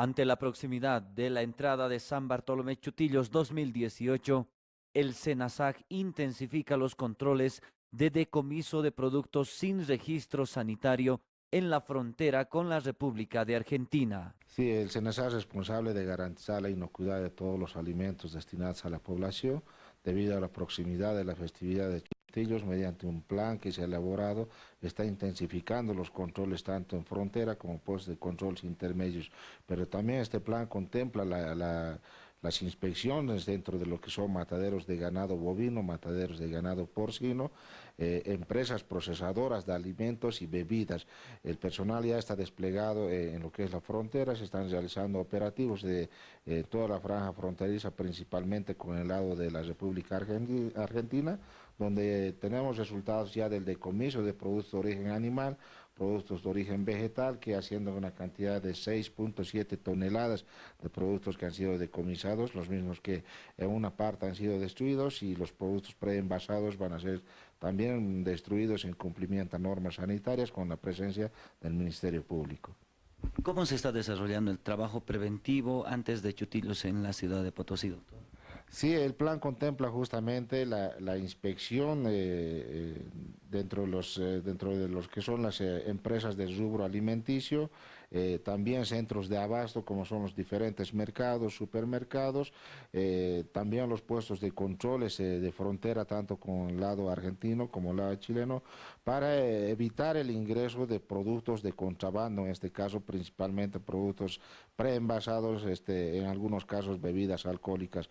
Ante la proximidad de la entrada de San Bartolomé Chutillos 2018, el SENASAC intensifica los controles de decomiso de productos sin registro sanitario en la frontera con la República de Argentina. Sí, el SENASAC es responsable de garantizar la inocuidad de todos los alimentos destinados a la población debido a la proximidad de la festividad mediante un plan que se ha elaborado, está intensificando los controles tanto en frontera como puestos de controles intermedios, pero también este plan contempla la las inspecciones dentro de lo que son mataderos de ganado bovino, mataderos de ganado porcino, eh, empresas procesadoras de alimentos y bebidas. El personal ya está desplegado eh, en lo que es la frontera, se están realizando operativos de eh, toda la franja fronteriza, principalmente con el lado de la República Argentina, donde tenemos resultados ya del decomiso de productos de origen animal, productos de origen vegetal, que haciendo una cantidad de 6.7 toneladas de productos que han sido decomisados, los mismos que en una parte han sido destruidos y los productos preenvasados van a ser también destruidos en cumplimiento a normas sanitarias con la presencia del Ministerio Público. ¿Cómo se está desarrollando el trabajo preventivo antes de Chutillos en la ciudad de Potosí? Sí, el plan contempla justamente la, inspección eh, eh, dentro, de los, eh, dentro de los que son las empresas del rubro alimenticio, también centros de abasto como son los diferentes mercados, supermercados, también los puestos de controles de frontera tanto con el lado argentino como el lado chileno para evitar el ingreso de productos de contrabando, en este caso principalmente productos preenvasados, este, en algunos casos bebidas alcohólicas.